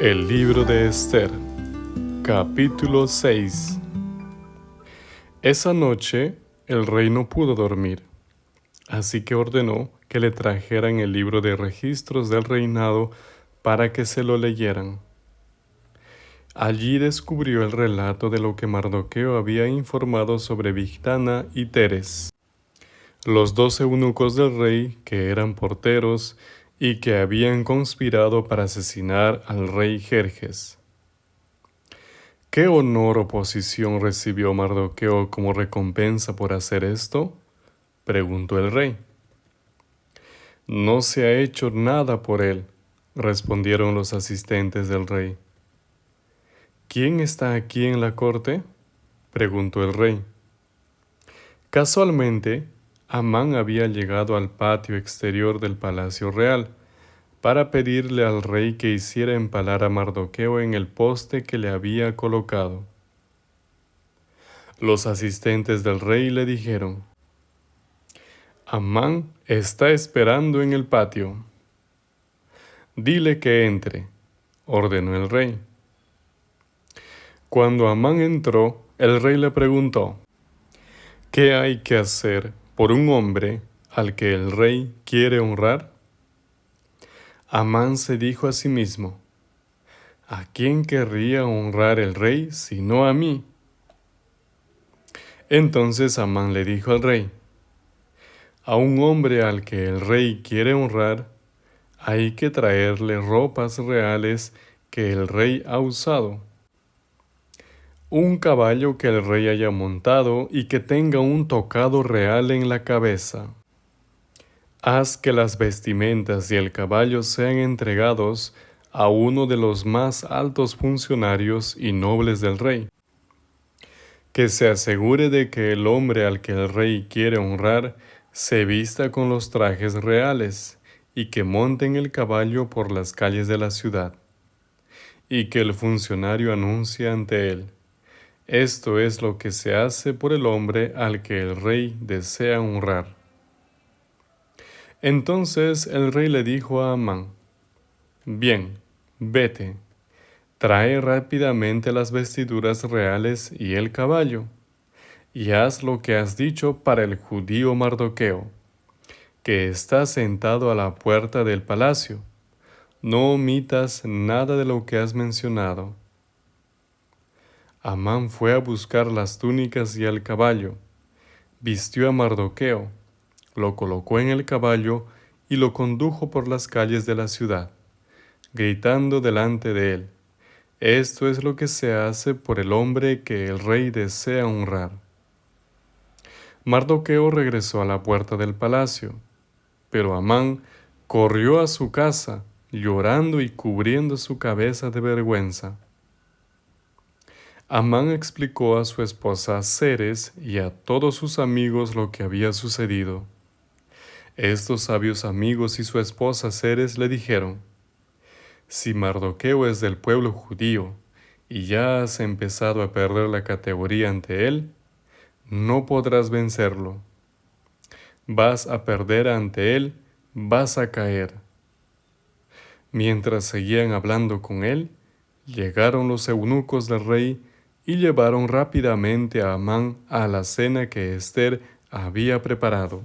El libro de Esther, capítulo 6 Esa noche el rey no pudo dormir, así que ordenó que le trajeran el libro de registros del reinado para que se lo leyeran. Allí descubrió el relato de lo que Mardoqueo había informado sobre Vigdana y Teres, los dos eunucos del rey que eran porteros y que habían conspirado para asesinar al rey Jerjes. ¿Qué honor o posición recibió Mardoqueo como recompensa por hacer esto? preguntó el rey. No se ha hecho nada por él, respondieron los asistentes del rey. ¿Quién está aquí en la corte? preguntó el rey. Casualmente, Amán había llegado al patio exterior del palacio real para pedirle al rey que hiciera empalar a Mardoqueo en el poste que le había colocado. Los asistentes del rey le dijeron, Amán está esperando en el patio. Dile que entre, ordenó el rey. Cuando Amán entró, el rey le preguntó, ¿qué hay que hacer por un hombre al que el rey quiere honrar? Amán se dijo a sí mismo, ¿a quién querría honrar el rey sino a mí? Entonces Amán le dijo al rey, a un hombre al que el rey quiere honrar, hay que traerle ropas reales que el rey ha usado un caballo que el rey haya montado y que tenga un tocado real en la cabeza. Haz que las vestimentas y el caballo sean entregados a uno de los más altos funcionarios y nobles del rey. Que se asegure de que el hombre al que el rey quiere honrar se vista con los trajes reales y que monten el caballo por las calles de la ciudad, y que el funcionario anuncie ante él esto es lo que se hace por el hombre al que el rey desea honrar. Entonces el rey le dijo a Amán, Bien, vete, trae rápidamente las vestiduras reales y el caballo, y haz lo que has dicho para el judío Mardoqueo, que está sentado a la puerta del palacio. No omitas nada de lo que has mencionado Amán fue a buscar las túnicas y el caballo, vistió a Mardoqueo, lo colocó en el caballo y lo condujo por las calles de la ciudad, gritando delante de él, Esto es lo que se hace por el hombre que el rey desea honrar. Mardoqueo regresó a la puerta del palacio, pero Amán corrió a su casa, llorando y cubriendo su cabeza de vergüenza. Amán explicó a su esposa Ceres y a todos sus amigos lo que había sucedido. Estos sabios amigos y su esposa Ceres le dijeron, Si Mardoqueo es del pueblo judío y ya has empezado a perder la categoría ante él, no podrás vencerlo. Vas a perder ante él, vas a caer. Mientras seguían hablando con él, llegaron los eunucos del rey y llevaron rápidamente a Amán a la cena que Esther había preparado.